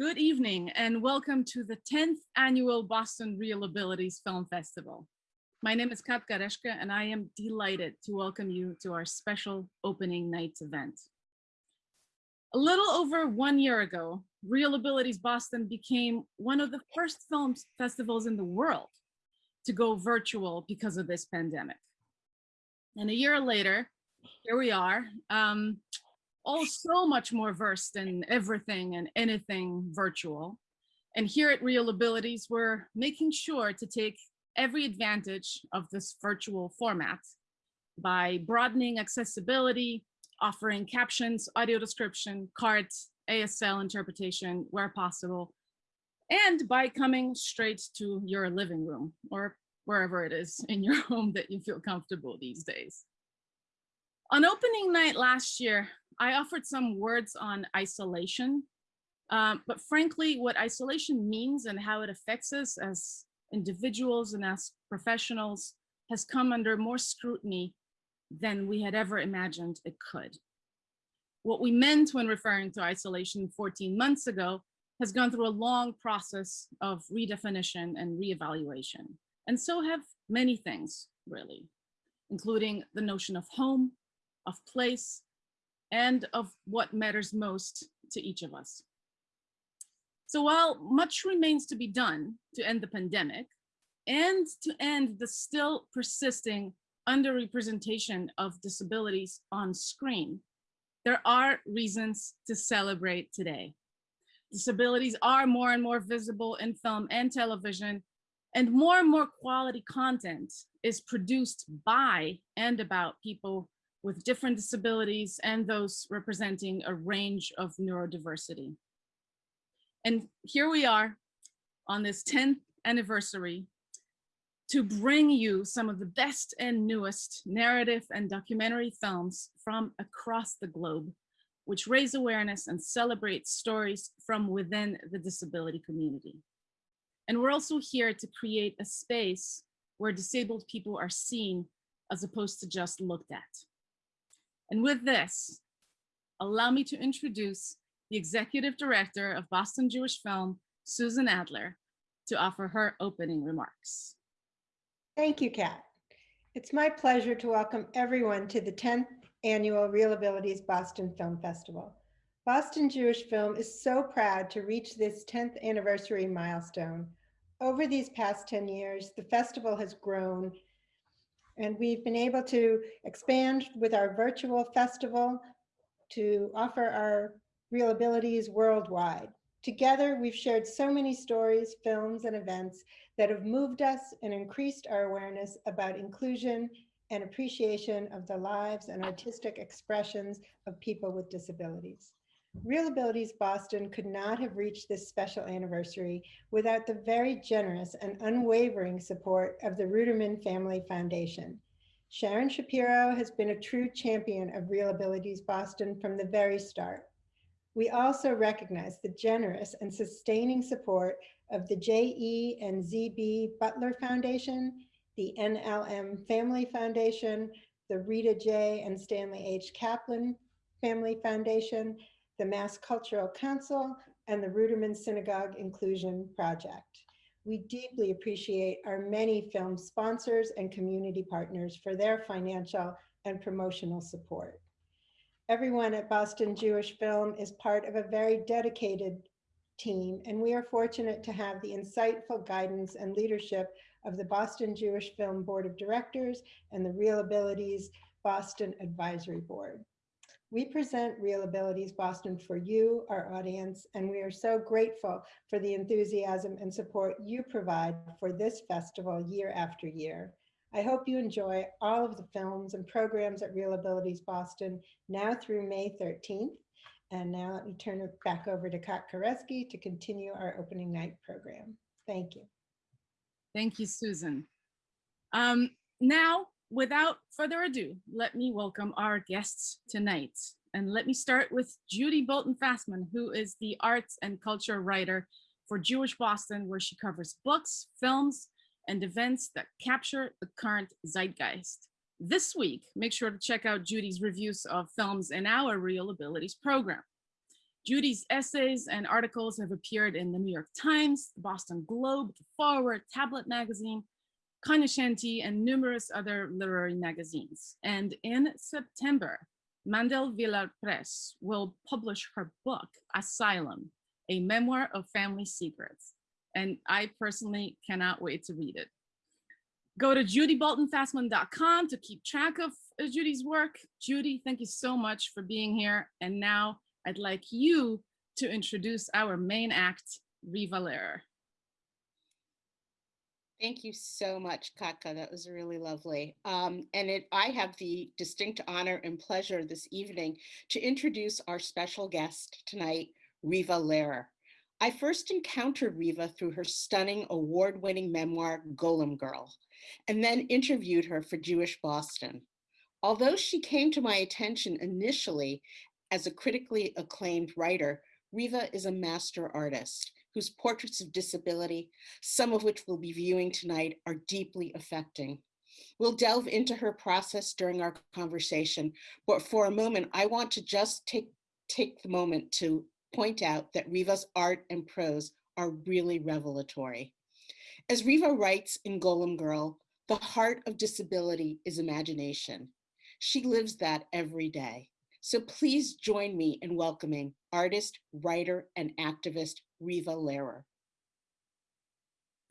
Good evening and welcome to the 10th annual Boston Real Abilities Film Festival. My name is Kat Gareshka and I am delighted to welcome you to our special opening night event. A little over one year ago, Real Abilities Boston became one of the first film festivals in the world to go virtual because of this pandemic. And a year later, here we are, um, all so much more versed in everything and anything virtual. And here at Real Abilities, we're making sure to take every advantage of this virtual format by broadening accessibility, offering captions, audio description, cards, ASL interpretation where possible, and by coming straight to your living room or wherever it is in your home that you feel comfortable these days. On opening night last year, I offered some words on isolation, um, but frankly, what isolation means and how it affects us as individuals and as professionals has come under more scrutiny than we had ever imagined it could. What we meant when referring to isolation 14 months ago has gone through a long process of redefinition and reevaluation. And so have many things, really, including the notion of home, of place, and of what matters most to each of us. So while much remains to be done to end the pandemic and to end the still persisting underrepresentation of disabilities on screen, there are reasons to celebrate today. Disabilities are more and more visible in film and television, and more and more quality content is produced by and about people with different disabilities and those representing a range of neurodiversity. And here we are on this 10th anniversary to bring you some of the best and newest narrative and documentary films from across the globe, which raise awareness and celebrate stories from within the disability community. And we're also here to create a space where disabled people are seen as opposed to just looked at. And with this, allow me to introduce the executive director of Boston Jewish Film, Susan Adler, to offer her opening remarks. Thank you, Kat. It's my pleasure to welcome everyone to the 10th annual Real Abilities Boston Film Festival. Boston Jewish Film is so proud to reach this 10th anniversary milestone. Over these past 10 years, the festival has grown and we've been able to expand with our virtual festival to offer our real abilities worldwide. Together, we've shared so many stories, films, and events that have moved us and increased our awareness about inclusion and appreciation of the lives and artistic expressions of people with disabilities. Real Abilities Boston could not have reached this special anniversary without the very generous and unwavering support of the Ruderman Family Foundation. Sharon Shapiro has been a true champion of Real Abilities Boston from the very start. We also recognize the generous and sustaining support of the J.E. and Z.B. Butler Foundation, the NLM Family Foundation, the Rita J. and Stanley H. Kaplan Family Foundation, the Mass Cultural Council, and the Ruderman Synagogue Inclusion Project. We deeply appreciate our many film sponsors and community partners for their financial and promotional support. Everyone at Boston Jewish Film is part of a very dedicated team, and we are fortunate to have the insightful guidance and leadership of the Boston Jewish Film Board of Directors and the Real Abilities Boston Advisory Board. We present Real Abilities Boston for you, our audience, and we are so grateful for the enthusiasm and support you provide for this festival year after year. I hope you enjoy all of the films and programs at Real Abilities Boston now through May 13th. And now let me turn it back over to Kat Kareski to continue our opening night program. Thank you. Thank you, Susan. Um, now without further ado, let me welcome our guests tonight. And let me start with Judy Bolton Fasman, who is the arts and culture writer for Jewish Boston, where she covers books, films, and events that capture the current zeitgeist. This week, make sure to check out Judy's reviews of films in our Real Abilities program. Judy's essays and articles have appeared in the New York Times, the Boston Globe, the Forward, Tablet Magazine, Cognoscenti, and numerous other literary magazines. And in September, Mandel Vilar Press will publish her book, Asylum, a memoir of family secrets. And I personally cannot wait to read it. Go to judyboltonfasman.com to keep track of uh, Judy's work. Judy, thank you so much for being here. And now I'd like you to introduce our main act, Riva Lehrer. Thank you so much, Katka. That was really lovely. Um, and it, I have the distinct honor and pleasure this evening to introduce our special guest tonight, Riva Lehrer. I first encountered Riva through her stunning award-winning memoir, Golem Girl, and then interviewed her for Jewish Boston. Although she came to my attention initially as a critically acclaimed writer, Riva is a master artist whose portraits of disability, some of which we'll be viewing tonight, are deeply affecting. We'll delve into her process during our conversation, but for a moment, I want to just take, take the moment to point out that Riva's art and prose are really revelatory. As Riva writes in Golem Girl, the heart of disability is imagination. She lives that every day. So please join me in welcoming artist, writer, and activist Riva Lehrer.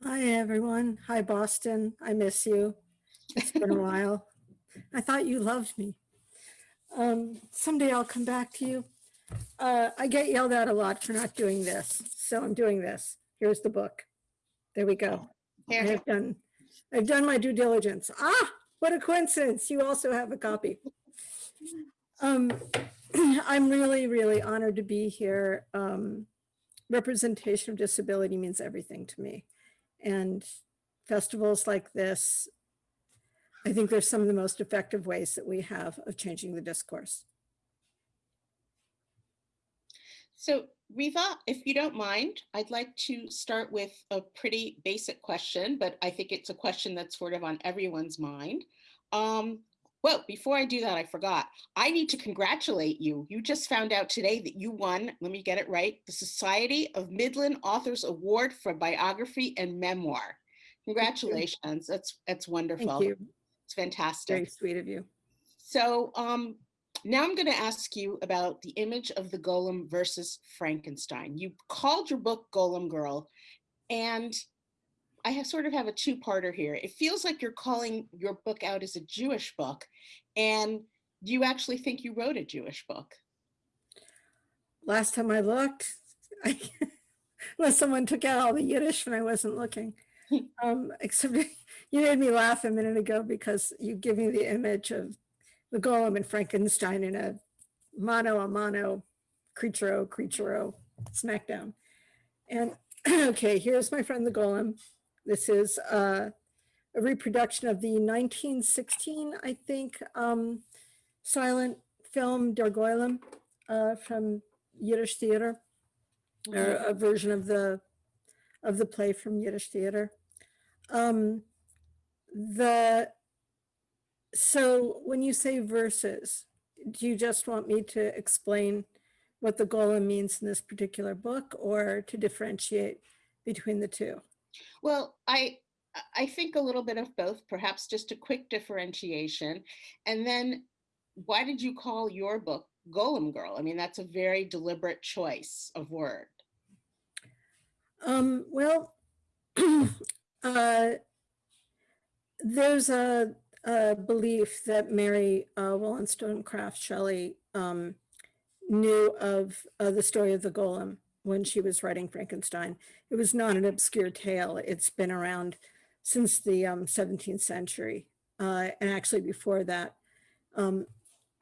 Hi, everyone. Hi, Boston. I miss you. It's been a while. I thought you loved me. Um, someday I'll come back to you. Uh, I get yelled at a lot for not doing this, so I'm doing this. Here's the book. There we go. I've done, I've done my due diligence. Ah, what a coincidence. You also have a copy. Um, I'm really, really honored to be here. Um, representation of disability means everything to me. And festivals like this, I think they're some of the most effective ways that we have of changing the discourse. So Riva, if you don't mind, I'd like to start with a pretty basic question, but I think it's a question that's sort of on everyone's mind. Um, well, before I do that, I forgot. I need to congratulate you. You just found out today that you won, let me get it right, the Society of Midland Authors Award for Biography and Memoir. Congratulations. That's that's wonderful. Thank you. It's fantastic. Very sweet of you. So um, now I'm going to ask you about the image of the golem versus Frankenstein. You called your book Golem Girl, and I have sort of have a two-parter here. It feels like you're calling your book out as a Jewish book, and do you actually think you wrote a Jewish book? Last time I looked, I, unless someone took out all the Yiddish when I wasn't looking. Um, except you made me laugh a minute ago because you give me the image of the golem and Frankenstein in a mano a mano, creature creature smackdown. And okay, here's my friend the golem. This is uh, a reproduction of the 1916, I think, um, silent film Der Golem uh, from Yiddish theater, or a version of the of the play from Yiddish theater. Um, the so when you say verses, do you just want me to explain what the golem means in this particular book or to differentiate between the two? Well, I I think a little bit of both, perhaps just a quick differentiation. And then why did you call your book Golem Girl? I mean, that's a very deliberate choice of word. Um, well, uh, there's a, a belief that Mary uh, Wollstonecraft Shelley um, knew of uh, the story of the golem when she was writing Frankenstein. It was not an obscure tale. It's been around since the um, 17th century, uh, and actually before that. Um,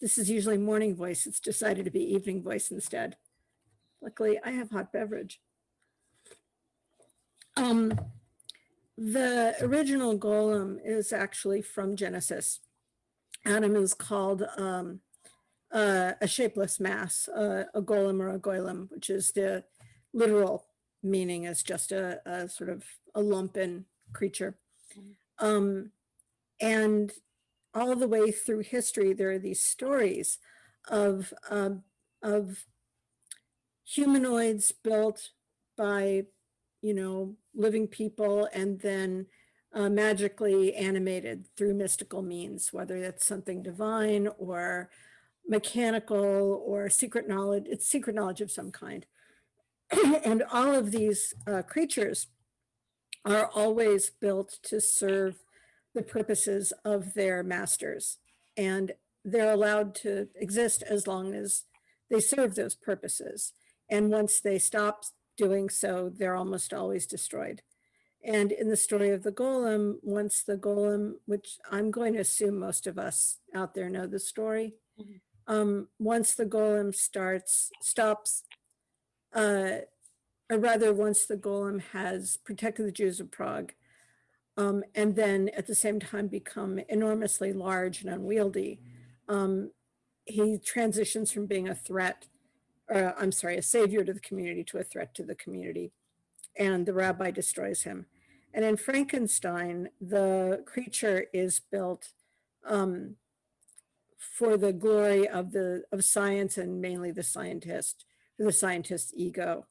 this is usually morning voice. It's decided to be evening voice instead. Luckily, I have hot beverage. Um, the original golem is actually from Genesis. Adam is called um, uh, a shapeless mass, uh, a golem or a goylem, which is the literal meaning is just a, a sort of a lumpen creature. Um, and all the way through history, there are these stories of, um, of humanoids built by, you know, living people and then uh, magically animated through mystical means, whether that's something divine or mechanical or secret knowledge, it's secret knowledge of some kind. and all of these uh, creatures are always built to serve the purposes of their masters. And they're allowed to exist as long as they serve those purposes. And once they stop doing so, they're almost always destroyed. And in the story of the golem, once the golem, which I'm going to assume most of us out there know the story, Mhm. Um, once the golem starts, stops, uh, or rather once the golem has protected the Jews of Prague, um, and then at the same time become enormously large and unwieldy, um, he transitions from being a threat, or I'm sorry, a savior to the community to a threat to the community. And the rabbi destroys him. And in Frankenstein, the creature is built um, for the glory of the of science and mainly the scientist, the scientist's ego.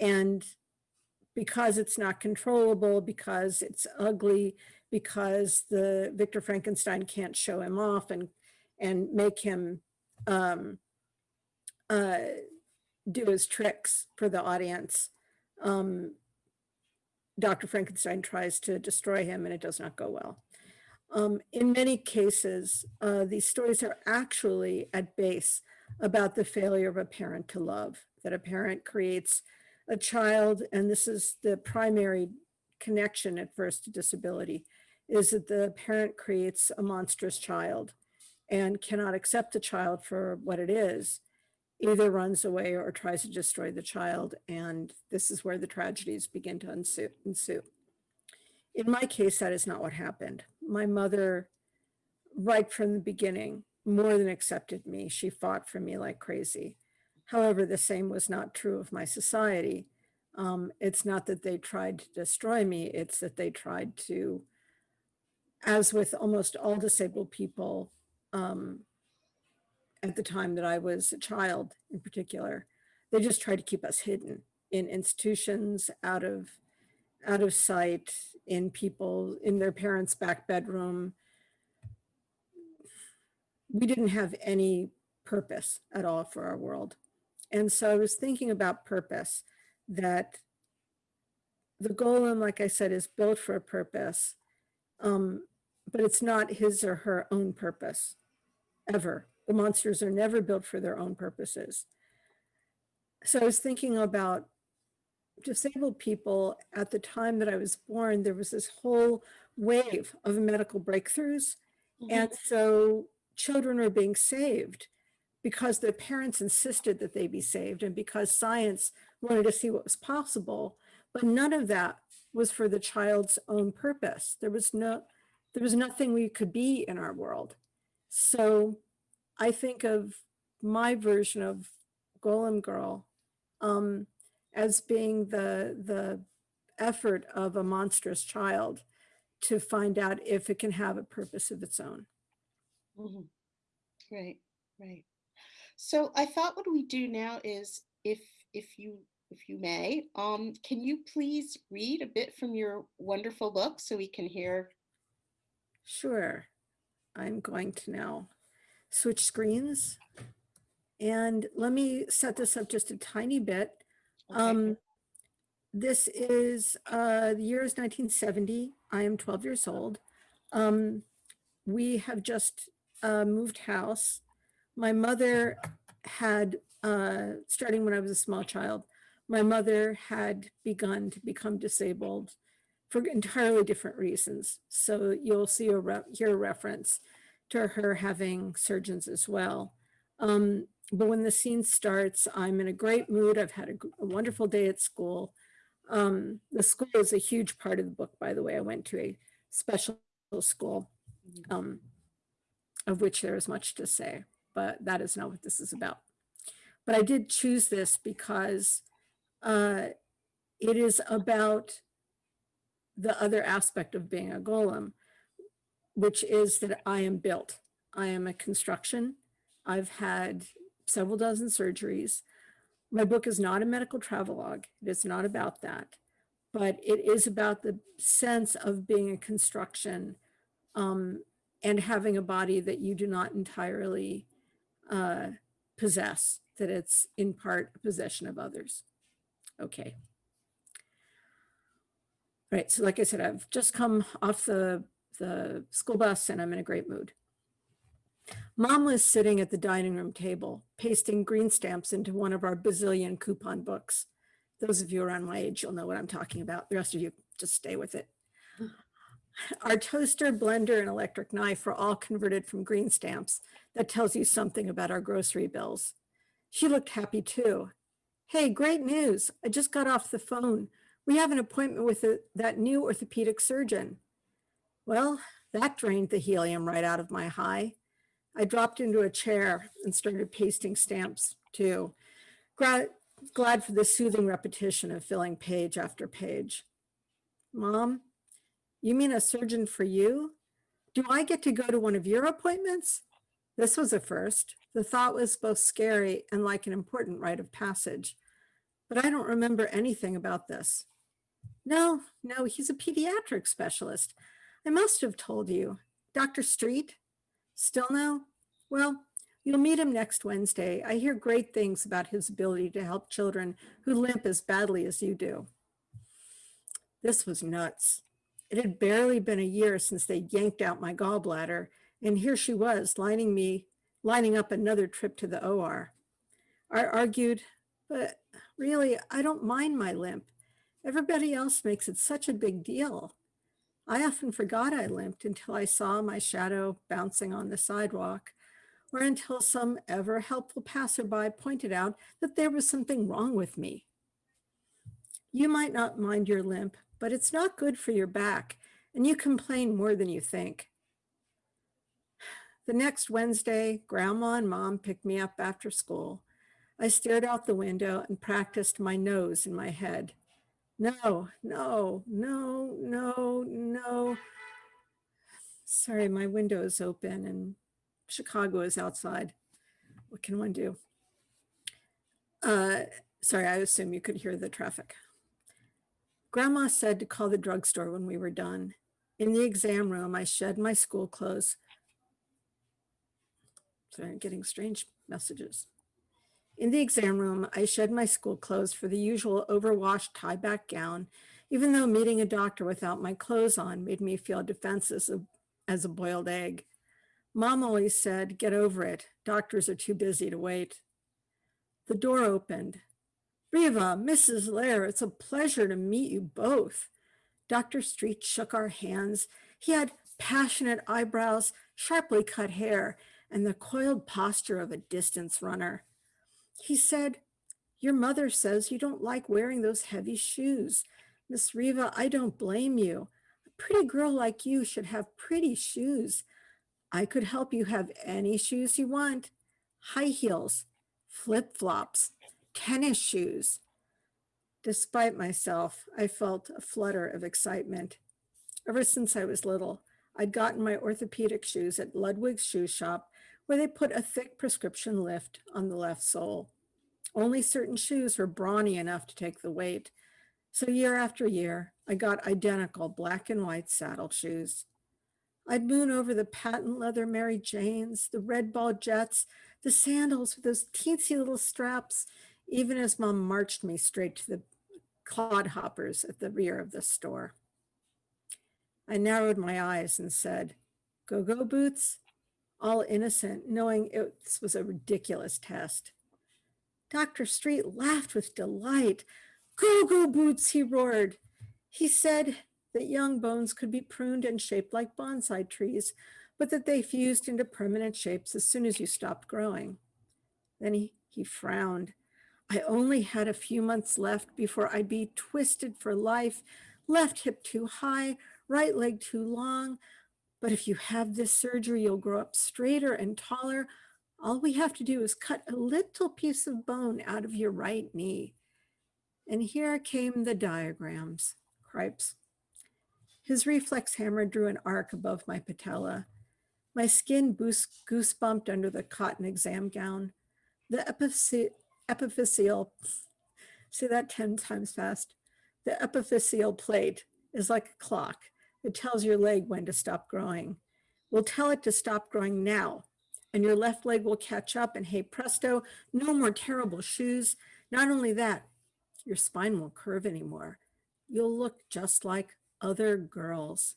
And because it's not controllable, because it's ugly, because the Victor Frankenstein can't show him off and and make him um, uh, do his tricks for the audience. Um, Dr. Frankenstein tries to destroy him and it does not go well. Um, in many cases, uh, these stories are actually at base about the failure of a parent to love, that a parent creates a child, and this is the primary connection at first to disability, is that the parent creates a monstrous child and cannot accept the child for what it is, either runs away or tries to destroy the child. And this is where the tragedies begin to ensue. ensue. In my case, that is not what happened. My mother, right from the beginning, more than accepted me. She fought for me like crazy. However, the same was not true of my society. Um, it's not that they tried to destroy me, it's that they tried to, as with almost all disabled people, um, at the time that I was a child in particular, they just tried to keep us hidden in institutions, out of, out of sight, in people, in their parents' back bedroom. We didn't have any purpose at all for our world. And so I was thinking about purpose, that the golem, like I said, is built for a purpose, um, but it's not his or her own purpose, ever. The monsters are never built for their own purposes. So I was thinking about disabled people at the time that I was born, there was this whole wave of medical breakthroughs. And so children were being saved because their parents insisted that they be saved and because science wanted to see what was possible. But none of that was for the child's own purpose. There was no, there was nothing we could be in our world. So I think of my version of Golem Girl um, as being the, the effort of a monstrous child to find out if it can have a purpose of its own. Mhm. Right, right. So I thought what we do now is if if you if you may, um, can you please read a bit from your wonderful book so we can hear? Sure. I'm going to now switch screens. And let me set this up just a tiny bit. Okay. Um, this is, uh, the year is 1970. I am 12 years old. Um, we have just uh, moved house. My mother had, uh, starting when I was a small child, my mother had begun to become disabled for entirely different reasons. So you'll see a hear a reference to her having surgeons as well. Um, but when the scene starts, I'm in a great mood. I've had a wonderful day at school. Um, the school is a huge part of the book, by the way. I went to a special school, Mhm. um, of which there is much to say, but that is not what this is about. But I did choose this because uh, it is about the other aspect of being a golem. which is that I am built. I am a construction. I've had several dozen surgeries. My book is not a medical travelogue. It is not about that, but it is about the sense of being a construction um, and having a body that you do not entirely uh, possess, that it's in part a possession of others. Okay. All right, so like I said, I've just come off the, the school bus and I'm in a great mood. Mom was sitting at the dining room table, pasting green stamps into one of our bazillion coupon books. Those of you around my age, you'll know what I'm talking about. The rest of you, just stay with it. Our toaster, blender, and electric knife were all converted from green stamps. That tells you something about our grocery bills. She looked happy too. Hey, great news. I just got off the phone. We have an appointment with a, that new orthopedic surgeon. Well, that drained the helium right out of my high. I dropped into a chair and started pasting stamps too. Glad, glad for the soothing repetition of filling page after page. Mom, you mean a surgeon for you? Do I get to go to one of your appointments? This was a first. The thought was both scary and like an important rite of passage, but I don't remember anything about this. No, no, he's a pediatric specialist. I must have told you. Dr. Street? Still no? Well, you'll meet him next Wednesday. I hear great things about his ability to help children who limp as badly as you do. This was nuts. It had barely been a year since they yanked out my gallbladder, and here she was lining me, lining up another trip to the OR. I argued, but really, I don't mind my limp. Everybody else makes it such a big deal. I often forgot I limped until I saw my shadow bouncing on the sidewalk, or until some ever helpful passerby pointed out that there was something wrong with me. You might not mind your limp, but it's not good for your back, and you complain more than you think. The next Wednesday, grandma and mom picked me up after school. I stared out the window and practiced my nose in my head. No, no, no, no, no. Sorry, my window is open and Chicago is outside. What can one do? Uh, sorry, I assume you could hear the traffic. Grandma said to call the drugstore when we were done. In the exam room, I shed my school clothes. Sorry, I'm getting strange messages. In the exam room, I shed my school clothes for the usual overwashed tie-back gown, even though meeting a doctor without my clothes on made me feel defenseless as a boiled egg. Mom always said, get over it. Doctors are too busy to wait. The door opened. Riva, Mrs. Lair, it's a pleasure to meet you both. Dr. Street shook our hands. He had passionate eyebrows, sharply cut hair, and the coiled posture of a distance runner. He said, your mother says you don't like wearing those heavy shoes. Miss Riva, I don't blame you. A pretty girl like you should have pretty shoes. I could help you have any shoes you want. High heels, flip-flops, tennis shoes. Despite myself, I felt a flutter of excitement. Ever since I was little, I'd gotten my orthopedic shoes at Ludwig's shoe shop where they put a thick prescription lift on the left sole. Only certain shoes were brawny enough to take the weight. So year after year, I got identical black and white saddle shoes. I'd moon over the patent leather Mary Janes, the red ball jets, the sandals with those teensy little straps, even as mom marched me straight to the clodhoppers at the rear of the store. I narrowed my eyes and said, go-go boots? All innocent, knowing it was a ridiculous test. Dr. Street laughed with delight. Go-go boots, he roared. He said that young bones could be pruned and shaped like bonsai trees, but that they fused into permanent shapes as soon as you stopped growing. Then he, he frowned. I only had a few months left before I'd be twisted for life, left hip too high, right leg too long. But if you have this surgery, you'll grow up straighter and taller. All we have to do is cut a little piece of bone out of your right knee. And here came the diagrams, cripes. His reflex hammer drew an arc above my patella. My skin goosebumped under the cotton exam gown. The epiphy- epiphyseal, say that 10 times fast. The epiphyseal plate is like a clock. It tells your leg when to stop growing. We'll tell it to stop growing now, and your left leg will catch up, and hey presto, no more terrible shoes. Not only that, your spine won't curve anymore. You'll look just like other girls.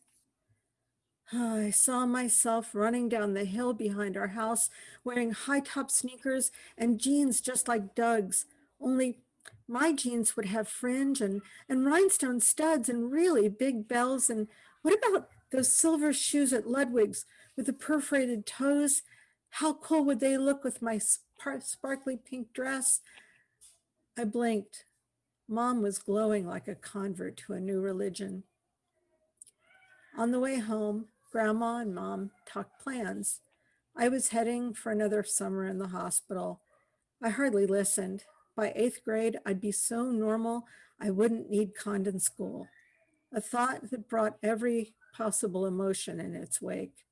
I saw myself running down the hill behind our house, wearing high top sneakers and jeans just like Doug's, only my jeans would have fringe and, and rhinestone studs and really big bells. And what about those silver shoes at Ludwig's with the perforated toes? How cool would they look with my sparkly pink dress? I blinked. Mom was glowing like a convert to a new religion. On the way home, Grandma and Mom talked plans. I was heading for another summer in the hospital. I hardly listened. By eighth grade, I'd be so normal, I wouldn't need Condon school. A thought that brought every possible emotion in its wake.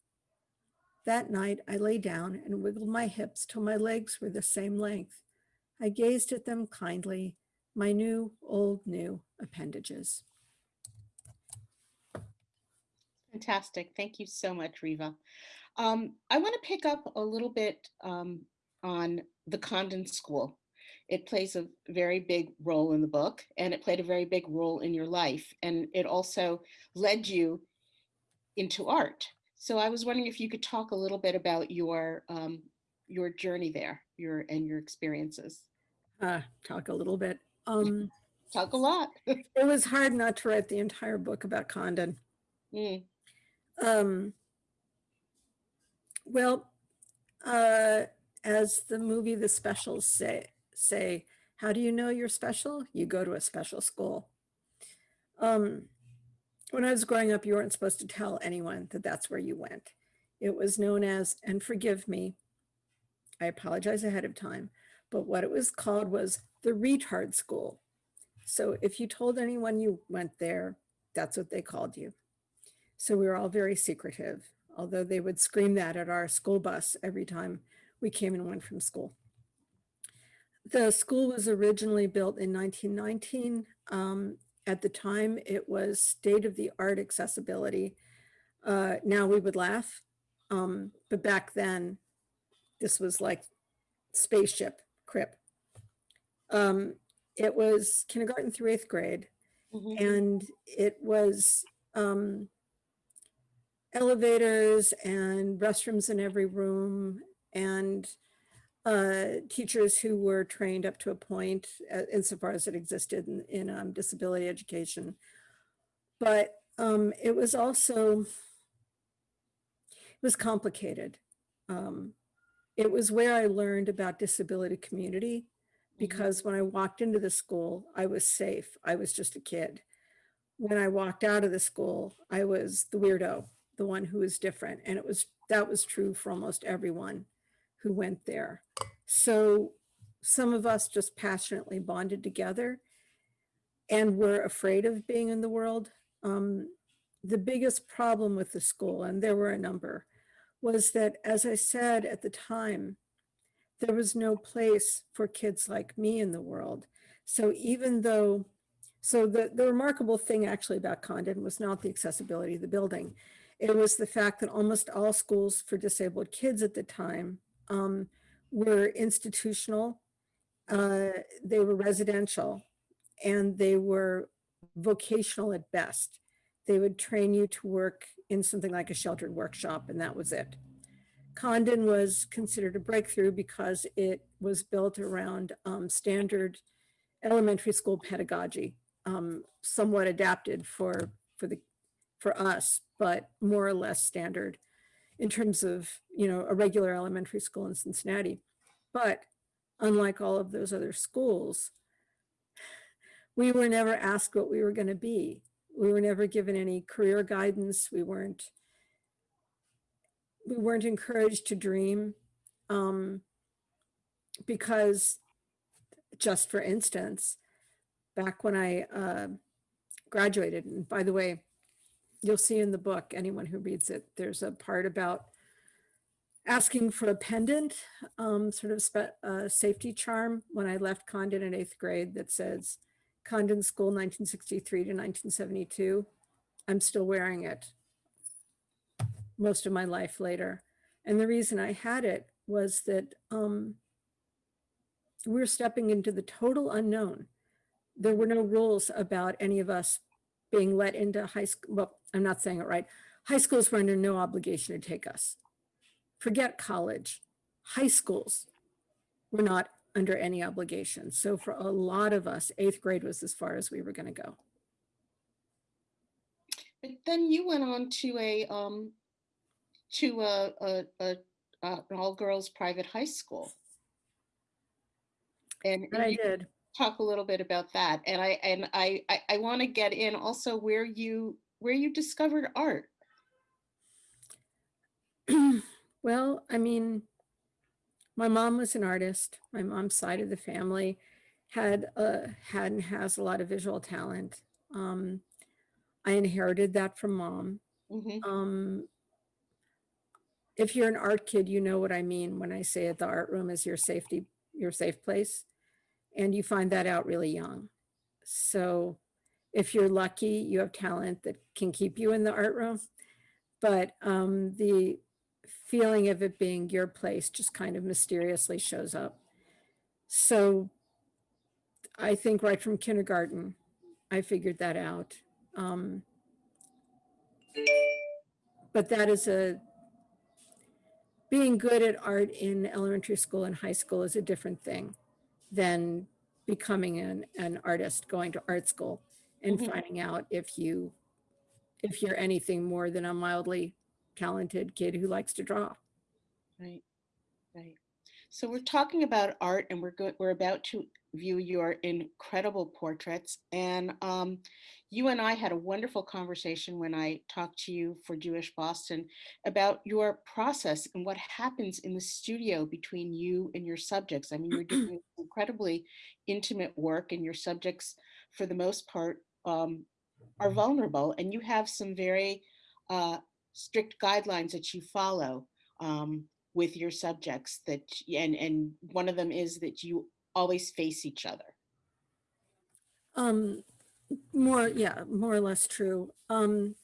That night, I lay down and wiggled my hips till my legs were the same length. I gazed at them kindly, my new, old, new appendages. Fantastic. Thank you so much, Riva. Um, I want to pick up a little bit um, on the Condon School. It plays a very big role in the book, and it played a very big role in your life. And it also led you into art. So I was wondering if you could talk a little bit about your um, your journey there, your and your experiences. Uh, talk a little bit. Um, Talk a lot. it was hard not to write the entire book about Condon. Mm, Um, well, uh, as the movie The Specials say, say, how do you know you're special? You go to a special school. Um, when I was growing up, you weren't supposed to tell anyone that that's where you went. It was known as, and forgive me, I apologize ahead of time, but what it was called was the retard school. So if you told anyone you went there, that's what they called you. So we were all very secretive, although they would scream that at our school bus every time we came and went from school. The school was originally built in 1919. Um, at the time, it was state of the art accessibility. Uh, now we would laugh, um, but back then, this was like spaceship crip. Um, it was kindergarten through eighth grade mhm. and it was um, elevators and restrooms in every room and uh, teachers who were trained up to a point uh, insofar as it existed in, in um, disability education. But um, it was also, it was complicated. Um, it was where I learned about disability community because when I walked into the school, I was safe. I was just a kid. When I walked out of the school, I was the weirdo, the one who was different. And it was that was true for almost everyone who went there. So some of us just passionately bonded together and were afraid of being in the world. Um, the biggest problem with the school, and there were a number, was that, as I said at the time, there was no place for kids like me in the world. So even though, so the, the remarkable thing actually about Condon was not the accessibility of the building. It was the fact that almost all schools for disabled kids at the time um, were institutional, uh, they were residential, and they were vocational at best. They would train you to work in something like a sheltered workshop, and that was it. Condon was considered a breakthrough because it was built around um, standard elementary school pedagogy, um, somewhat adapted for for the for us, but more or less standard in terms of you know a regular elementary school in Cincinnati. But unlike all of those other schools, we were never asked what we were going to be. We were never given any career guidance. We weren't we weren't encouraged to dream um, because just for instance, back when I uh, graduated, and by the way, you'll see in the book, anyone who reads it, there's a part about asking for a pendant, um, sort of spe- uh, safety charm when I left Condon in eighth grade that says Condon School 1963 to 1972. I'm still wearing it most of my life later. And the reason I had it was that um, we're stepping into the total unknown. There were no rules about any of us being let into high school. Well, I'm not saying it right. High schools were under no obligation to take us. Forget college. High schools were not under any obligation. So for a lot of us, eighth grade was as far as we were going to go. But then you went on to a, um, to a, a, a, a- an all-girls private high school. And And I you did. Talk a little bit about that. And I, and I, I, I want to get in also where you, where you discovered art. well, I mean, my mom was an artist. My mom's side of the family had uh, had and has a lot of visual talent. Um, I inherited that from mom. Mhm. Um, if you're an art kid, you know what I mean when I say it, the art room is your safety, your safe place. And you find that out really young. So if you're lucky, you have talent that can keep you in the art room. But um, the feeling of it being your place just kind of mysteriously shows up. So I think right from kindergarten, I figured that out. Um, but that is a, being good at art in elementary school and high school is a different thing than becoming an, an artist, going to art school and Mhm. finding out if you, if you're anything more than a mildly talented kid who likes to draw. Right, right. So we're talking about art and we're good, we're about to view your incredible portraits. And um, you and I had a wonderful conversation when I talked to you for Jewish Boston about your process and what happens in the studio between you and your subjects. I mean, you're doing incredibly intimate work and your subjects, for the most part, um, are vulnerable and you have some very uh, strict guidelines that you follow. Um, with your subjects that and and one of them is that you always face each other Um, more, yeah, more or less true. Um,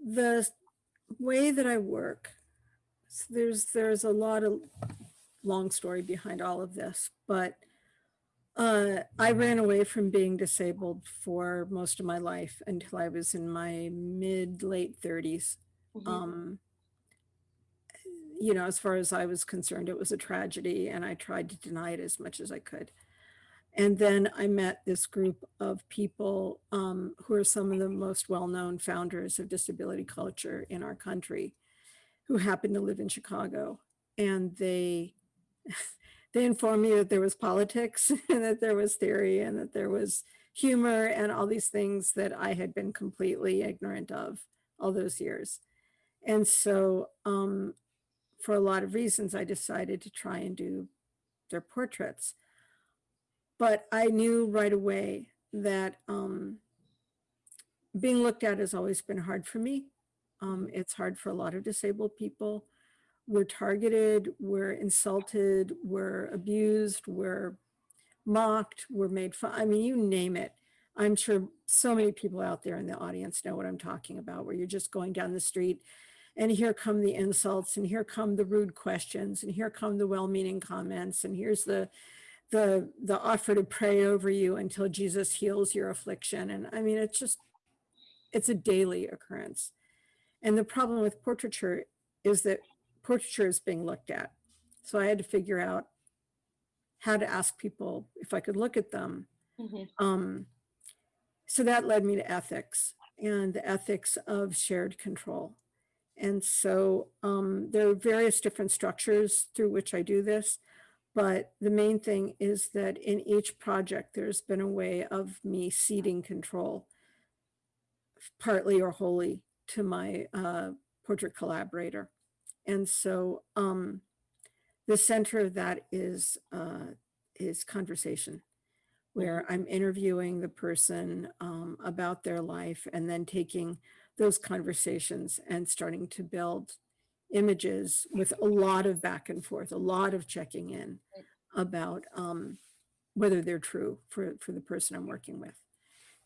the way that I work, s- there's there's a lot of long story behind all of this, but uh, I ran away from being disabled for most of my life until I was in my mid late 30s. Mhm. Um, you know, as far as I was concerned, it was a tragedy, and I tried to deny it as much as I could. And then I met this group of people um, who are some of the most well-known founders of disability culture in our country, who happen to live in Chicago. And they they informed me that there was politics and that there was theory and that there was humor and all these things that I had been completely ignorant of all those years. And so um, for a lot of reasons, I decided to try and do their portraits. But I knew right away that um, being looked at has always been hard for me. Um, it's hard for a lot of disabled people. We're targeted, we're insulted, we're abused, we're mocked, we're made fun. I mean, you name it. I'm sure so many people out there in the audience know what I'm talking about, where you're just going down the street and here come the insults and here come the rude questions and here come the well-meaning comments and here's the the the offer to pray over you until Jesus heals your affliction. And I mean it's just it's a daily occurrence. And the problem with portraiture is that portraiture is being looked at. So I had to figure out how to ask people if I could look at them. Mhm. um, so that led me to ethics and the ethics of shared control. And so um, there are various different structures through which I do this, but the main thing is that in each project, there's been a way of me ceding control, partly or wholly, to my uh, portrait collaborator. And so um, the center of that is uh, is conversation where I'm interviewing the person um, about their life and then taking those conversations and starting to build images with a lot of back and forth, a lot of checking in about um, whether they're true for, for the person I'm working with.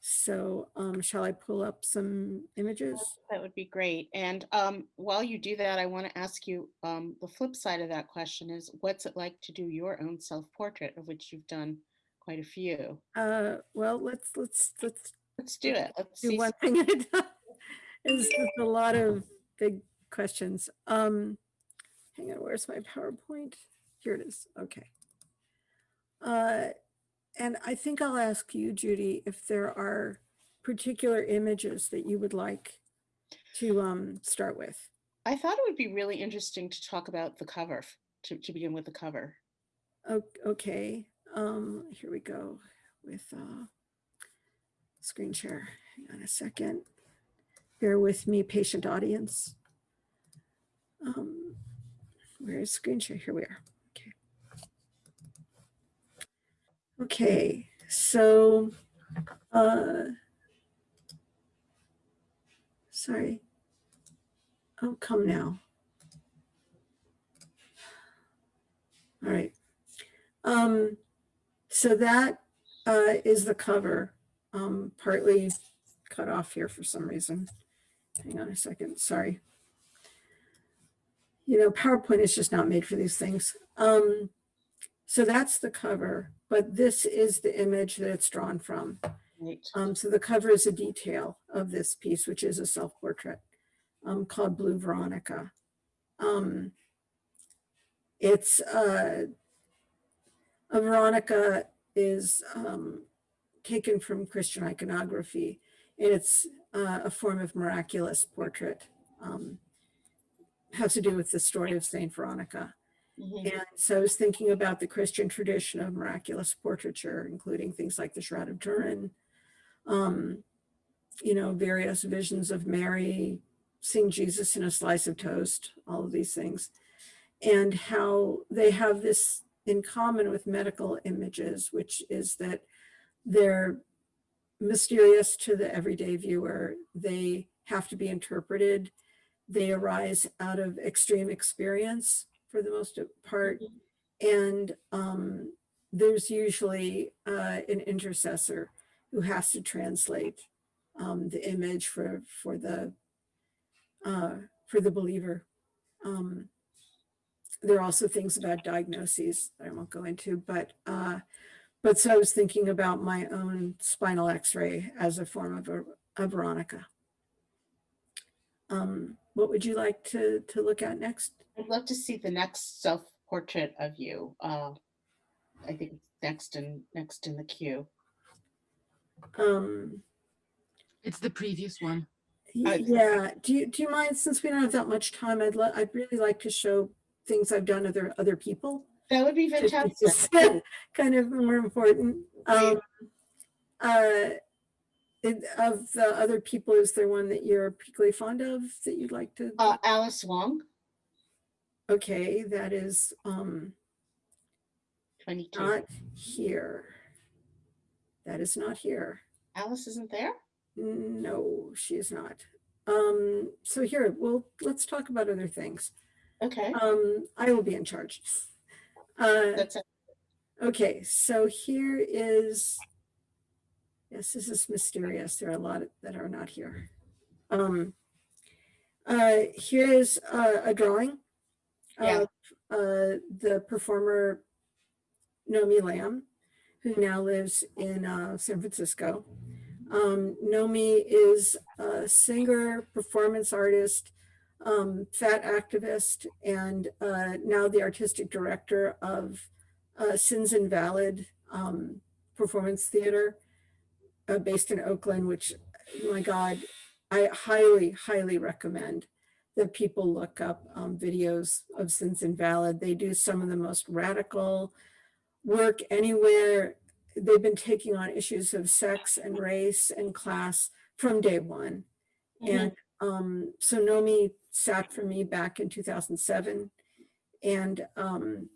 So um, shall I pull up some images? That would be great. And um, while you do that, I want to ask you, um, the flip side of that question is, what's it like to do your own self-portrait, of which you've done quite a few? Uh, well, let's, let's, let's Let's do it. Let's do see. one thing at a time. It's just a lot of big questions. Um, hang on, where's my PowerPoint? Here it is. Okay. Uh, and I think I'll ask you, Judy, if there are particular images that you would like to um, start with. I thought it would be really interesting to talk about the cover, to, to begin with the cover. Okay, um, here we go with uh, screen share. Hang on a second. Bear with me, patient audience. Um, where is screen share? Here we are. Okay. Okay, so, uh, sorry. Oh, come now. All right. Um, so that uh, is the cover, um, partly cut off here for some reason. Hang on a second, sorry. You know, PowerPoint is just not made for these things. Um, so that's the cover, but this is the image that it's drawn from. Right. Um, so the cover is a detail of this piece, which is a self-portrait um, called Blue Veronica. Um, it's uh, a Veronica is um, taken from Christian iconography. and It's uh, a form of miraculous portrait. Um, has to do with the story of Saint Veronica. Mhm. And so I was thinking about the Christian tradition of miraculous portraiture, including things like the Shroud of Turin, um, you know, various visions of Mary, seeing Jesus in a slice of toast, all of these things, and how they have this in common with medical images, which is that they're mysterious to the everyday viewer. They have to be interpreted. They arise out of extreme experience for the most part. And um, there's usually uh, an intercessor who has to translate um, the image for for the uh, for the believer. Um, there are also things about diagnoses that I won't go into, but uh, but so I was thinking about my own spinal X-ray as a form of a, a Veronica. Um, what would you like to to look at next? I'd love to see the next self-portrait of you. Uh, I think next in, next in the queue. Um, It's the previous one. yeah. Do you do you mind since we don't have that much time? I'd lo- I'd really like to show things I've done other other people. That would be to- to fantastic. kind of more important. Um, uh, it- of the other people, is there one that you're particularly fond of that you'd like to? Uh, Alice Wong, Okay, that is um, 22. not here. That is not here. Alice isn't there? No, she is not. Um, so here, well, let's talk about other things. Okay, Um, I will be in charge. Uh, that's it. Okay, so here is, yes, this is mysterious. There are a lot that are not here. Um, uh, here's uh, a drawing Yeah. of uh, the performer Nomy Lamm, who now lives in uh, San Francisco. Um, Nomi is a singer, performance artist, um, fat activist, and uh, now the artistic director of uh, Sins Invalid um, Performance Theater uh, based in Oakland, which, my God, I highly, highly recommend that people look up um, videos of Sins Invalid. They do some of the most radical work anywhere. They've been taking on issues of sex and race and class from day one. Mhm. And um, so Nomy sat for me back in 2007. And um,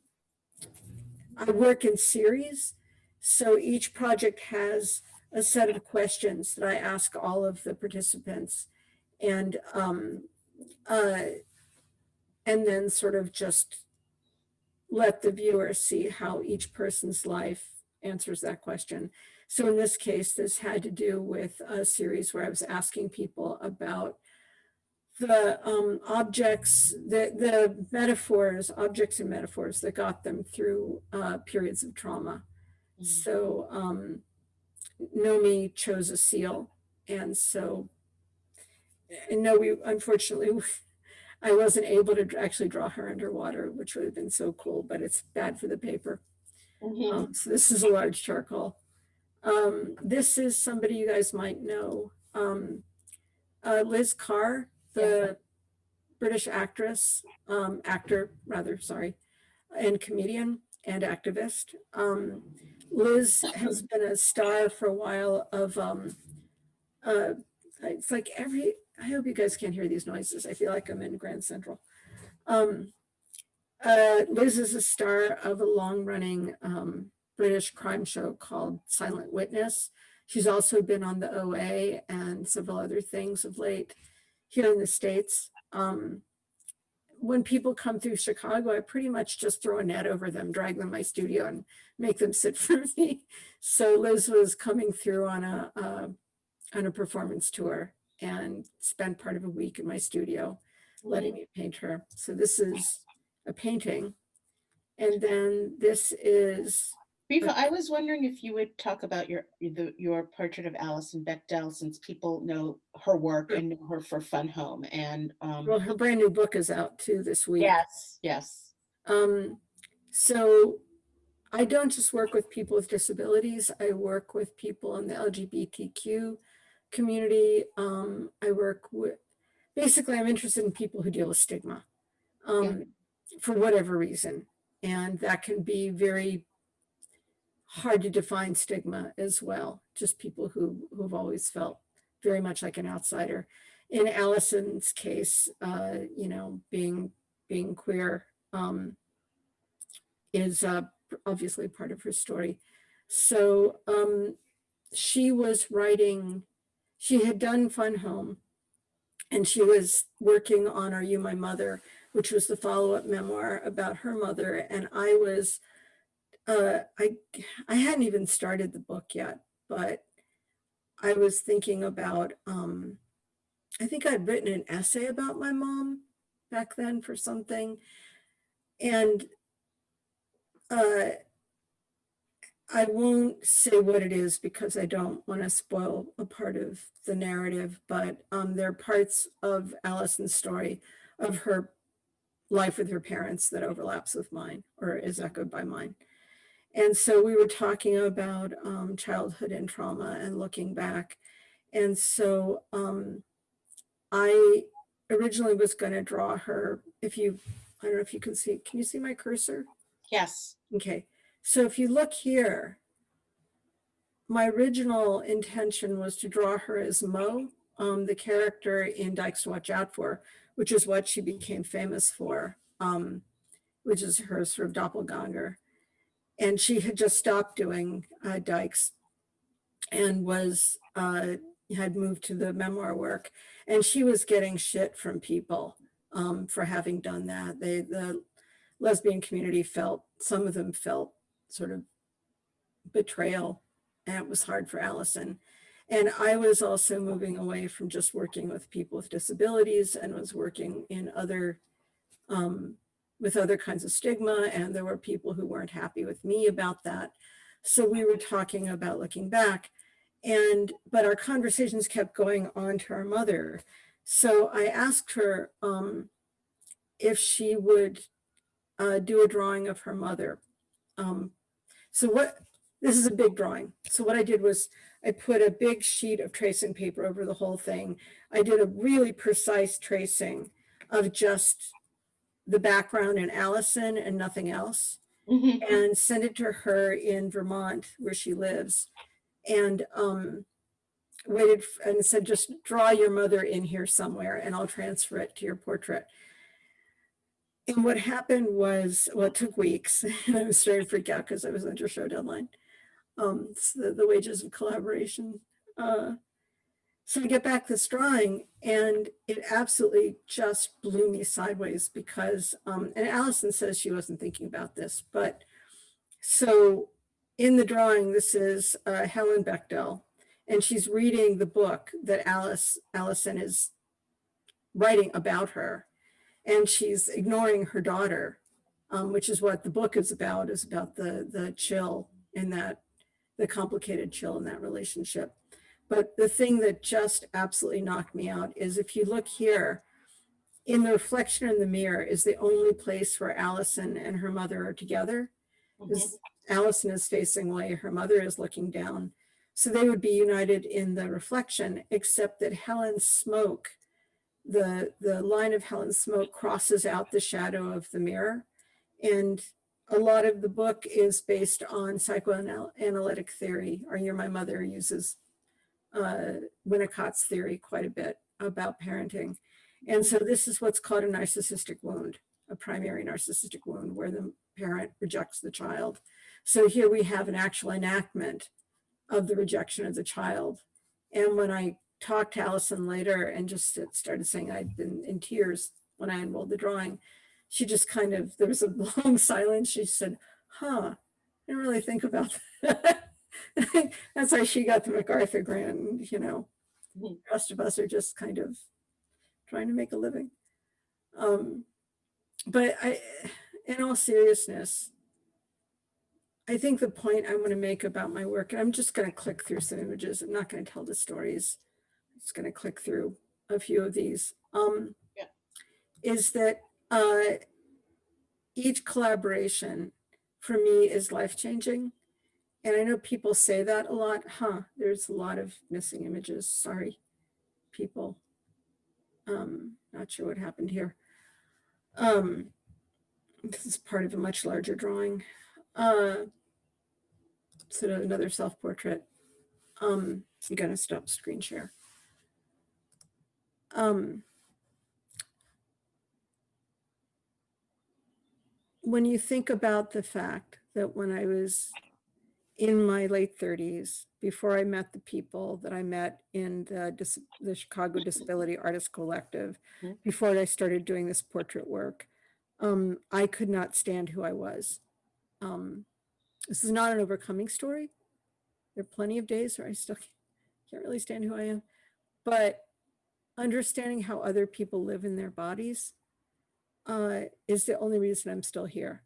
I work in series. So each project has a set of questions that I ask all of the participants. And, um, uh, and then sort of just let the viewer see how each person's life answers that question. So in this case, this had to do with a series where I was asking people about the um, objects, the, the metaphors, objects and metaphors that got them through uh, periods of trauma. Mhm. So um, Nomy chose a seal. And so, and no, we unfortunately, I wasn't able to actually draw her underwater, which would have been so cool, but it's bad for the paper. Mhm. Um, so this is a large charcoal. Um, this is somebody you guys might know. Um, uh, Liz Carr, the British actress, um, actor rather, sorry, and comedian and activist. Liz has been a star for a while of, um, uh, it's like every, I hope you guys can't hear these noises. I feel like I'm in Grand Central. Um, uh, Liz is a star of a long running um, British crime show called Silent Witness. She's also been on the OA and several other things of late here in the States. Um, when people come through Chicago, I pretty much just throw a net over them, drag them to my studio and make them sit for me. So Liz was coming through on a, on a performance tour and spent part of a week in my studio letting me paint her. So this is a painting. And then this is, Riva, I was wondering if you would talk about your, the, your portrait of Alison Bechdel, since people know her work and know her for Fun Home and, um, well, her brand new book is out too this week. yes, yes. Um, so I don't just work with people with disabilities. I work with people in the LGBTQ community. Um, I work with, basically I'm interested in people who deal with stigma um, for whatever reason. And that can be very hard to define stigma as well. Just people who, who've always felt very much like an outsider. In Alison's case, uh, you know, being, being queer, um, is uh, obviously part of her story. So um, she was writing, she had done Fun Home and she was working on Are You My Mother, which was the follow-up memoir about her mother. And I was, uh, I, I hadn't even started the book yet, but I was thinking about, um, I think I'd written an essay about my mom back then for something. And uh, I won't say what it is because I don't want to spoil a part of the narrative, but um, there are parts of Alison's story of her life with her parents that overlaps with mine or is echoed by mine. And so we were talking about um, childhood and trauma and looking back. And so um, I originally was going to draw her, if you, I don't know if you can see, can you see my cursor? Yes. Okay, so if you look here, my original intention was to draw her as Mo, um, the character in Dykes to Watch Out For, which is what she became famous for, um, which is her sort of doppelganger. And she had just stopped doing uh, Dykes and was, uh, had moved to the memoir work. And she was getting shit from people um, for having done that. They, the lesbian community felt, some of them felt sort of betrayal and it was hard for Alison. And I was also moving away from just working with people with disabilities and was working in other, um, with other kinds of stigma. And there were people who weren't happy with me about that. So we were talking about looking back and, but our conversations kept going on to our mother. So I asked her um, if she would uh, do a drawing of her mother. Um, so what, this is a big drawing. So what I did was I put a big sheet of tracing paper over the whole thing. I did a really precise tracing of just the background and Alison and nothing else Mhm. and sent it to her in Vermont where she lives. And um, waited and said, just draw your mother in here somewhere and I'll transfer it to your portrait. And what happened was, well, it took weeks. and I was starting to freak out because I was under show deadline. Um, it's the, the wages of collaboration. Uh, So I get back this drawing and it absolutely just blew me sideways because, um, and Alison says she wasn't thinking about this, but so in the drawing, this is uh, Helen Bechdel, and she's reading the book that Alice Alison is writing about her, and she's ignoring her daughter, um, which is what the book is about, is about the the chill in that, the complicated chill in that relationship. But the thing that just absolutely knocked me out is if you look here, in the reflection in the mirror is the only place where Alison and her mother are together. Mhm. Is Alison is facing away, her mother is looking down. So they would be united in the reflection, except that Helen's smoke, the, the line of Helen's smoke crosses out the shadow of the mirror. And a lot of the book is based on psychoanalytic theory. Are You My Mother uses uh, Winnicott's theory quite a bit about parenting. And so this is what's called a narcissistic wound, a primary narcissistic wound where the parent rejects the child. So here we have an actual enactment of the rejection of the child. And when I talked to Alison later and just started saying I'd been in tears when I unrolled the drawing, she just kind of, there was a long silence. She said, huh, I didn't really think about that. That's how she got the MacArthur grant, you know. Mhm. The rest of us are just kind of trying to make a living. Um, but I, in all seriousness, I think the point I want to make about my work, and I'm just going to click through some images. I'm not going to tell the stories. I'm just going to click through a few of these. Um, Yeah. Is that uh, each collaboration for me is life changing. And I know people say that a lot. Huh, there's a lot of missing images. Sorry, people. Um, not sure what happened here. Um, this is part of a much larger drawing. Uh, so another self-portrait. Um, I'm gonna stop screen share. Um, when you think about the fact that when I was in my late 30s, before I met the people that I met in the, dis- the Chicago Disability Artists Collective, Mhm. before I started doing this portrait work, um, I could not stand who I was. Um, this is not an overcoming story. There are plenty of days where I still can't, can't really stand who I am, but understanding how other people live in their bodies uh, is the only reason I'm still here.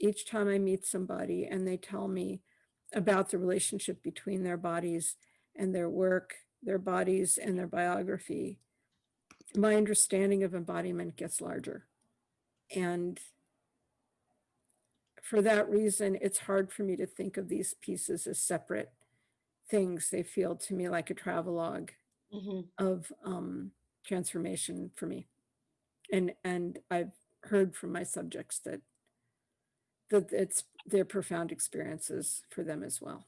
Each time I meet somebody and they tell me about the relationship between their bodies and their work, their bodies and their biography, my understanding of embodiment gets larger. And for that reason, it's hard for me to think of these pieces as separate things. They feel to me like a travelogue Mhm. of um, transformation for me. And and I've heard from my subjects that that it's their profound experiences for them as well.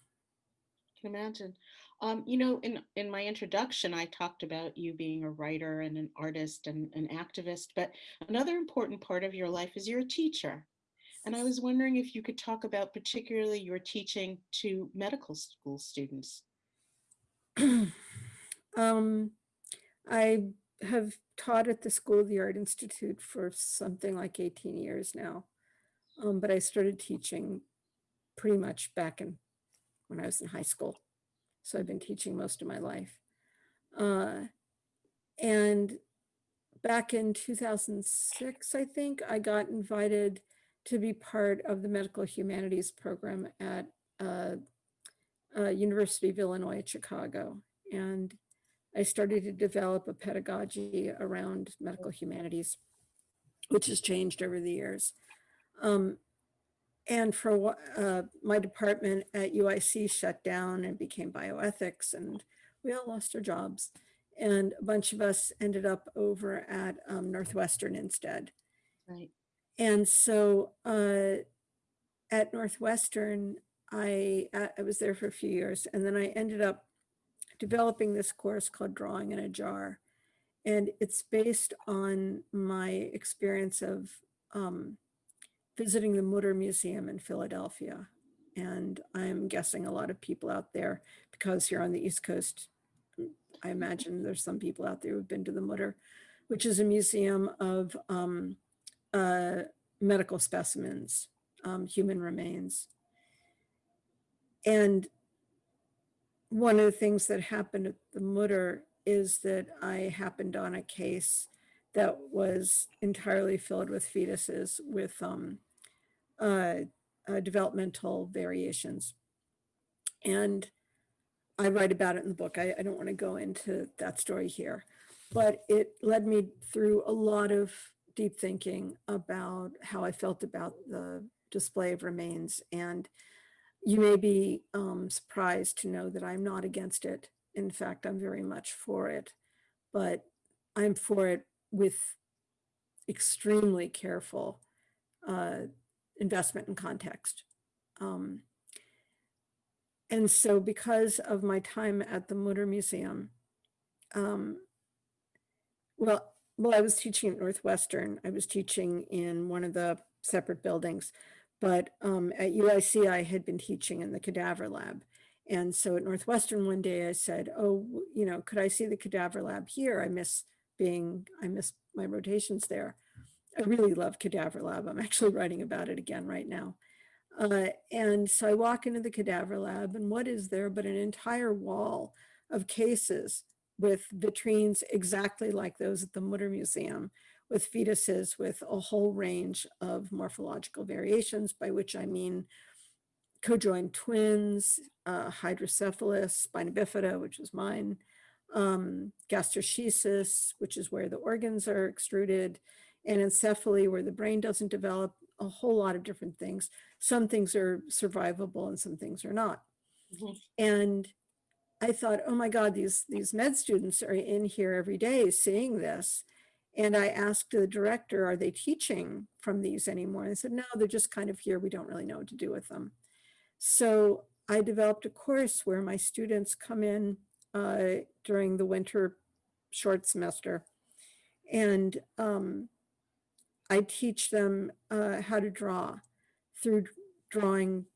Can imagine. Um, you know, in in my introduction, I talked about you being a writer and an artist and an activist, but another important part of your life is you're a teacher. And I was wondering if you could talk about particularly your teaching to medical school students. um, I have taught at the School of the Art Institute for something like 18 years now. Um, but I started teaching pretty much back in when I was in high school. So I've been teaching most of my life. Uh, and back in 2006, I think, I got invited to be part of the medical humanities program at uh, uh, University of Illinois at Chicago. And I started to develop a pedagogy around medical humanities, which has changed over the years. Um, and for uh, my department at UIC shut down and became bioethics, and we all lost our jobs. And a bunch of us ended up over at um, Northwestern instead. Right. And so uh, at Northwestern, I, I I was there for a few years and then I ended up developing this course called Drawing in a Jar. And it's based on my experience of um, visiting the Mutter Museum in Philadelphia. And I'm guessing a lot of people out there, because you're on the East Coast, I imagine there's some people out there who've been to the Mutter, which is a museum of um, uh, medical specimens, um, human remains. And one of the things that happened at the Mutter is that I happened on a case that was entirely filled with fetuses with um, uh, uh, developmental variations. And I write about it in the book. I, I don't want to go into that story here, but it led me through a lot of deep thinking about how I felt about the display of remains. And you may be um, surprised to know that I'm not against it. In fact, I'm very much for it, but I'm for it with extremely careful uh, investment and context. Um, and so because of my time at the Mutter Museum, um, well, well, I was teaching at Northwestern. I was teaching in one of the separate buildings, but um, at UIC, I had been teaching in the cadaver lab. And so at Northwestern one day I said, oh, you know, could I see the cadaver lab here? I miss being, I miss my rotations there. I really love cadaver lab. I'm actually writing about it again right now. Uh, and so I walk into the cadaver lab and what is there but an entire wall of cases with vitrines exactly like those at the Mutter Museum with fetuses with a whole range of morphological variations, by which I mean cojoined twins, uh, hydrocephalus, spina bifida, which is mine, um, gastroschisis, which is where the organs are extruded, anencephaly, where the brain doesn't develop, a whole lot of different things. Some things are survivable and some things are not. Mhm. And I thought, oh my God, these, these med students are in here every day seeing this. And I asked the director, are they teaching from these anymore? And they said, no, they're just kind of here. We don't really know what to do with them. So I developed a course where my students come in uh, during the winter short semester. And um, I teach them uh, how to draw through drawing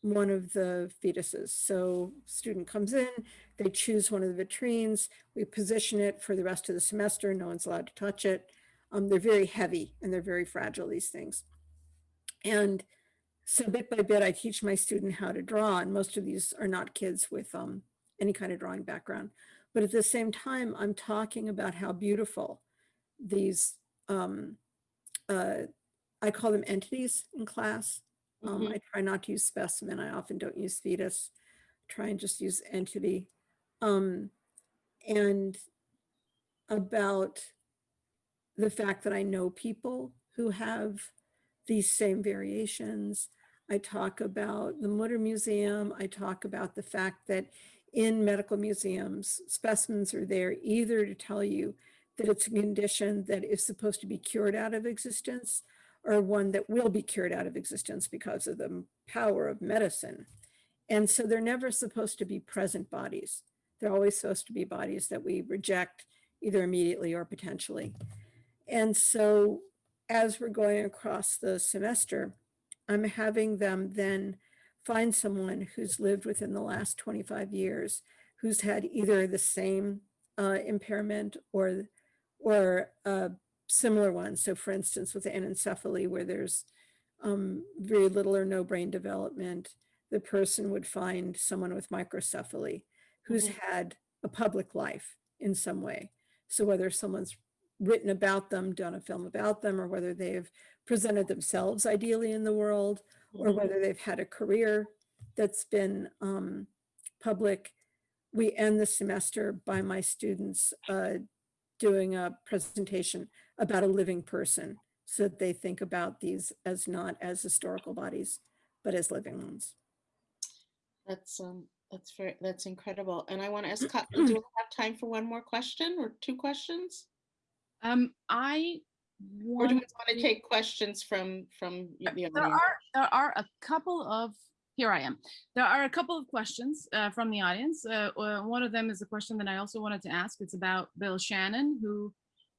one of the fetuses. So student comes in, they choose one of the vitrines, we position it for the rest of the semester, no one's allowed to touch it. Um, they're very heavy and they're very fragile, these things. And so bit by bit, I teach my student how to draw, and most of these are not kids with um, any kind of drawing background. But at the same time, I'm talking about how beautiful these, um, uh, I call them entities in class. Um, Mhm. I try not to use specimen. I often don't use fetus. Try and just use entity. Um, and about the fact that I know people who have these same variations. I talk about the Mutter Museum. I talk about the fact that in medical museums, specimens are there either to tell you that it's a condition that is supposed to be cured out of existence or one that will be cured out of existence because of the power of medicine. And so they're never supposed to be present bodies. They're always supposed to be bodies that we reject either immediately or potentially. And so as we're going across the semester, I'm having them then find someone who's lived within the last 25 years, who's had either the same uh, impairment or, or a similar one. So for instance, with anencephaly, where there's um, very little or no brain development, the person would find someone with microcephaly who's Mhm. had a public life in some way. So whether someone's written about them, done a film about them, or whether they've presented themselves ideally in the world, or Mhm. whether they've had a career that's been um, public. We end the semester by my students uh, doing a presentation about a living person so that they think about these as not as historical bodies, but as living ones. That's um that's very that's incredible. And I want to ask, Ka- do we have time for one more question or two questions? Um, I Or do we want want to take questions from from y- the There audience? are, there are a couple of, here I am. There are a couple of questions uh, from the audience. Uh, uh, One of them is a question that I also wanted to ask. It's about Bill Shannon, who,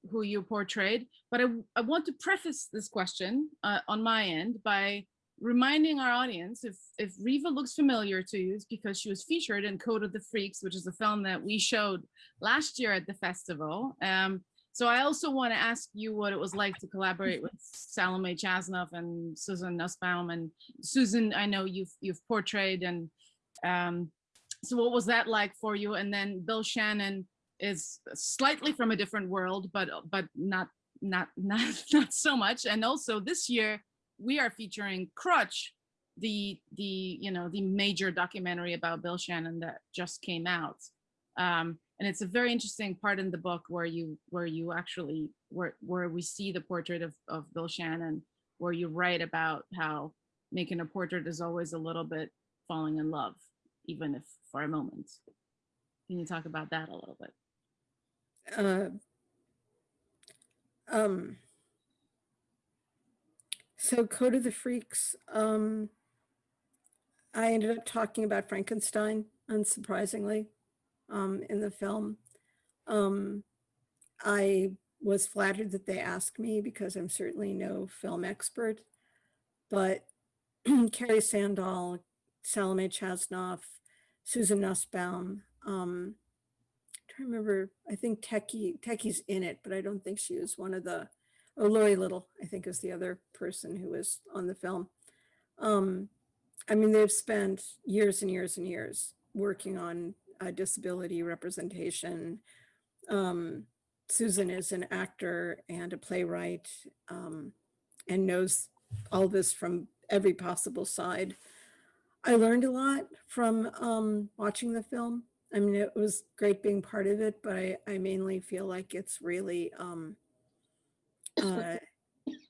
who you portrayed. But I, I want to preface this question uh, on my end by reminding our audience if if Riva looks familiar to you, it's because she was featured in Code of the Freaks, which is a film that we showed last year at the festival. Um, so I also want to ask you what it was like to collaborate with Salome Chasnoff and Susan Nussbaum and Susan. I know you've you've portrayed and um, so what was that like for you? And then Bill Shannon is slightly from a different world, but but not not not not so much. And also this year we are featuring Crutch, the the you know the major documentary about Bill Shannon that just came out. Um, and it's a very interesting part in the book where you where you actually where where we see the portrait of of Bill Shannon, where you write about how making a portrait is always a little bit falling in love, even if for a moment. Can you talk about that a little bit? uh, um, so Code of the Freaks, um, I ended up talking about Frankenstein, unsurprisingly, um, in the film. Um, I was flattered that they asked me because I'm certainly no film expert, but Carrie Sandahl, Salome Chasnoff, Susan Nussbaum, um, to remember, I think Techie, Techie's in it, but I don't think she was one of the, oh, Lori Little, I think is the other person who was on the film. Um, I mean, they've spent years and years and years working on uh, disability representation. Um, Susan is an actor and a playwright um, and knows all this from every possible side. I learned a lot from um, watching the film. I mean, it was great being part of it, but I, I mainly feel like it's really um, uh,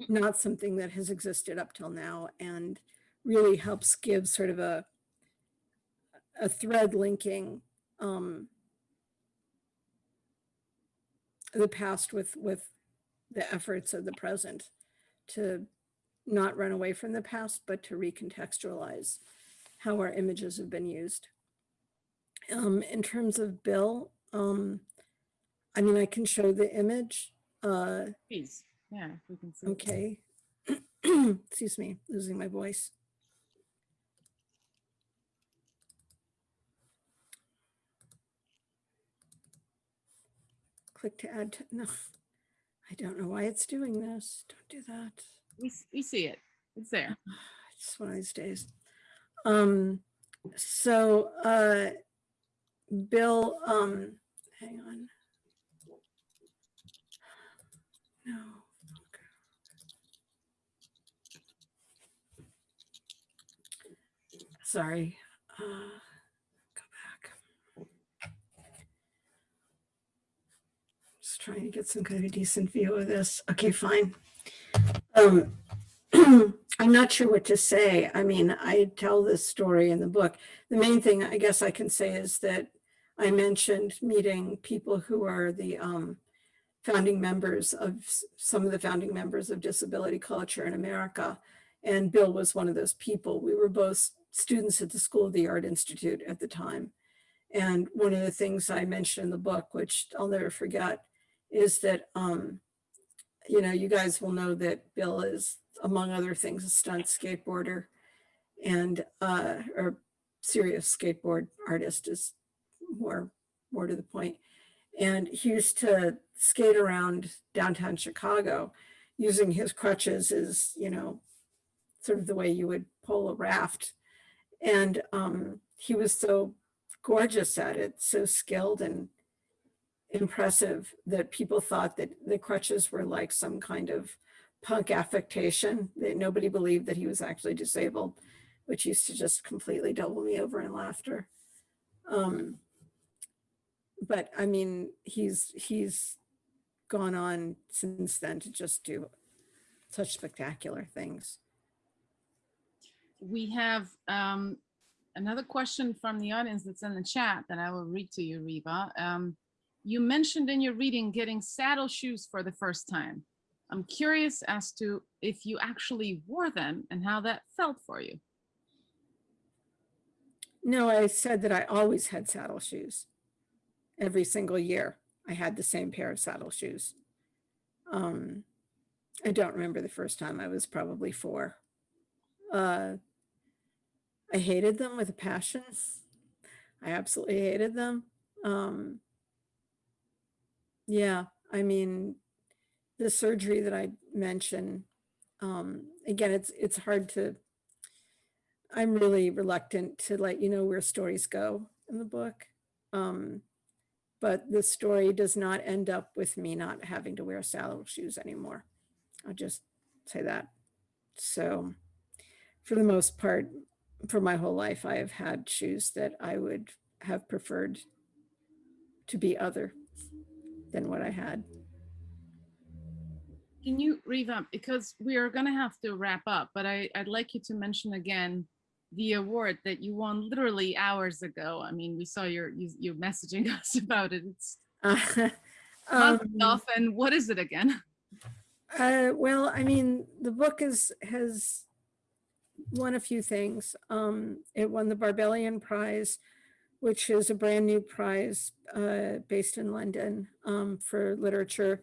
not something that has existed up till now and really helps give sort of a a thread linking um, the past with with the efforts of the present to not run away from the past, but to recontextualize how our images have been used. Um, in terms of Bill, um, I mean, I can show the image. Uh, Please, yeah, if we can see. okay. Excuse me, losing my voice. Click to add, to, no, I don't know why it's doing this. Don't do that. We, we see it. It's there. It's one of these days. Um, so, uh, Bill, um, hang on. No. okay. Sorry. Uh, go back. Trying to get some kind of decent view of this. Okay, fine. Um, I'm not sure what to say. I mean, I tell this story in the book. The main thing I guess I can say is that I mentioned meeting people who are the um, founding members of some of the founding members of disability culture in America. And Bill was one of those people. We were both students at the School of the Art Institute at the time. And one of the things I mentioned in the book, which I'll never forget, is that, um, you know, you guys will know that Bill is, among other things, a stunt skateboarder and, uh, or serious skateboard artist is more, more to the point. And he used to skate around downtown Chicago using his crutches as, you know, sort of the way you would pull a raft. And um, he was so gorgeous at it, so skilled and impressive that people thought that the crutches were like some kind of punk affectation, that nobody believed that he was actually disabled, which used to just completely double me over in laughter. Um, but I mean, he's he's gone on since then to just do such spectacular things. We have um, another question from the audience that's in the chat that I will read to you, Riva. Um, you mentioned in your reading getting saddle shoes for the first time. I'm curious as to if you actually wore them and how that felt for you. No, I said that I always had saddle shoes. Every single year, I had the same pair of saddle shoes. Um, I don't remember the first time. I was probably four. Uh, I hated them with a passion. I absolutely hated them. Um, yeah, I mean, the surgery that I mentioned, um, again, it's, it's hard to, I'm really reluctant to let you know where stories go in the book. Um, but the story does not end up with me not having to wear saddle shoes anymore. I'll just say that. So for the most part, for my whole life, I have had shoes that I would have preferred to be other than what I had. Can you revamp, because we are gonna have to wrap up, but I, I'd like you to mention again the award that you won literally hours ago. I mean, we saw your, you, you messaging us about it. It's Uh, um, enough, and what is it again? Uh, well, I mean, the book is, has won a few things. Um, it won the Barbellion Prize, which is a brand new prize, uh, based in London, um, for literature.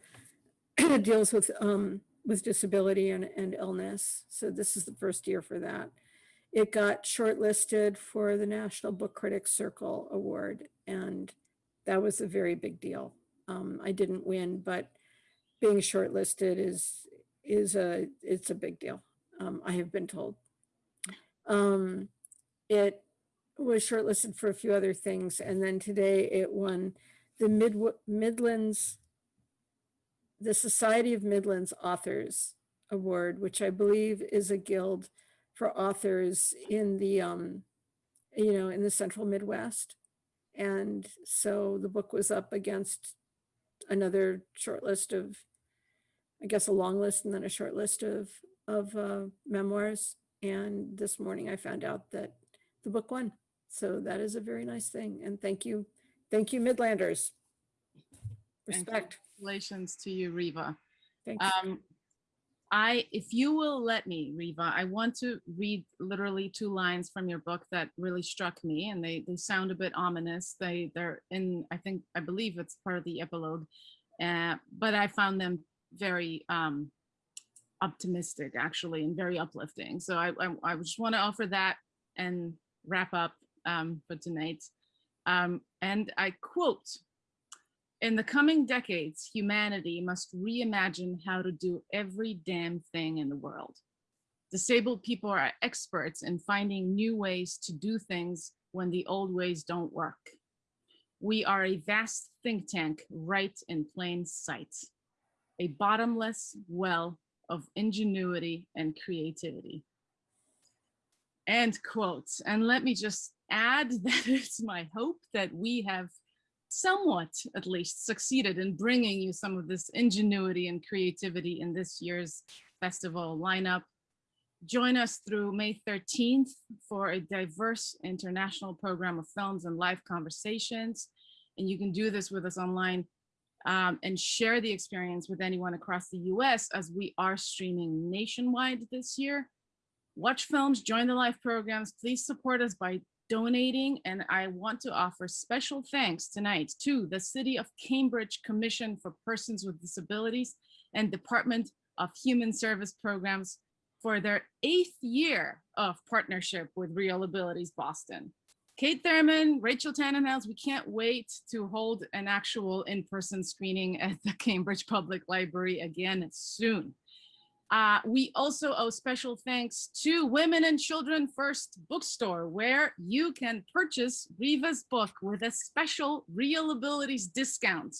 It deals with, um, with disability and, and illness. So this is the first year for that. It got shortlisted for the National Book Critics Circle Award, and that was a very big deal. Um, I didn't win, but being shortlisted is is a it's a big deal. Um, I have been told. Um, it was shortlisted for a few other things, and then today it won the Mid Midlands, the Society of Midlands Authors Award, which I believe is a guild for authors in the um, you know in the Central Midwest, and so the book was up against another short list of I guess a long list and then a short list of of uh, memoirs. And this morning I found out that the book won. So that is a very nice thing. And thank you, thank you, Midlanders. And Respect. Congratulations to you, Riva. Thank you. Um, I, if you will let me, Riva, I want to read literally two lines from your book that really struck me and they, they sound a bit ominous. They, they're in, I think, I believe it's part of the epilogue, uh, but I found them very um, optimistic actually and very uplifting. So I, I, I just want to offer that and wrap up um, for tonight. Um, and I quote, in the coming decades, humanity must reimagine how to do every damn thing in the world. Disabled people are experts in finding new ways to do things when the old ways don't work. We are a vast think tank right in plain sight, a bottomless well of ingenuity and creativity. End quotes. And let me just add that it's my hope that we have somewhat at least succeeded in bringing you some of this ingenuity and creativity in this year's festival lineup. Join us through May 13th for a diverse international program of films and live conversations. And you can do this with us online um, and share the experience with anyone across the US as we are streaming nationwide this year. Watch films, join the live programs. Please support us by donating. And I want to offer special thanks tonight to the City of Cambridge Commission for Persons with Disabilities and Department of Human Service Programs for their eighth year of partnership with ReelAbilities Boston. Kate Thurman, Rachel Tannenhouse, we can't wait to hold an actual in-person screening at the Cambridge Public Library again soon. Uh, we also owe special thanks to Women and Children First Bookstore, where you can purchase Riva's book with a special ReelAbilities discount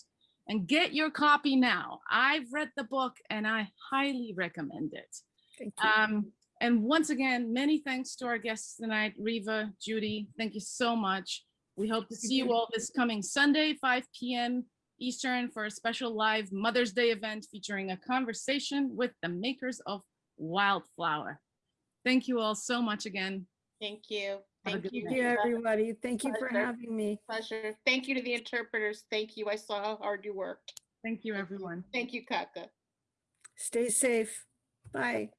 and get your copy now. I've read the book and I highly recommend it. Thank you. Um, and once again, many thanks to our guests tonight, Riva, Judy, thank you so much. We hope to see you all this coming Sunday, 5 p.m. Eastern for a special live Mother's Day event featuring a conversation with the makers of Wildflower. Thank you all so much again. Thank you. Thank you. Thank you, everybody. Thank you for having me. Pleasure. Thank you to the interpreters. Thank you. I saw how hard you worked. Thank you, everyone. Thank you, Kaka. Stay safe. Bye.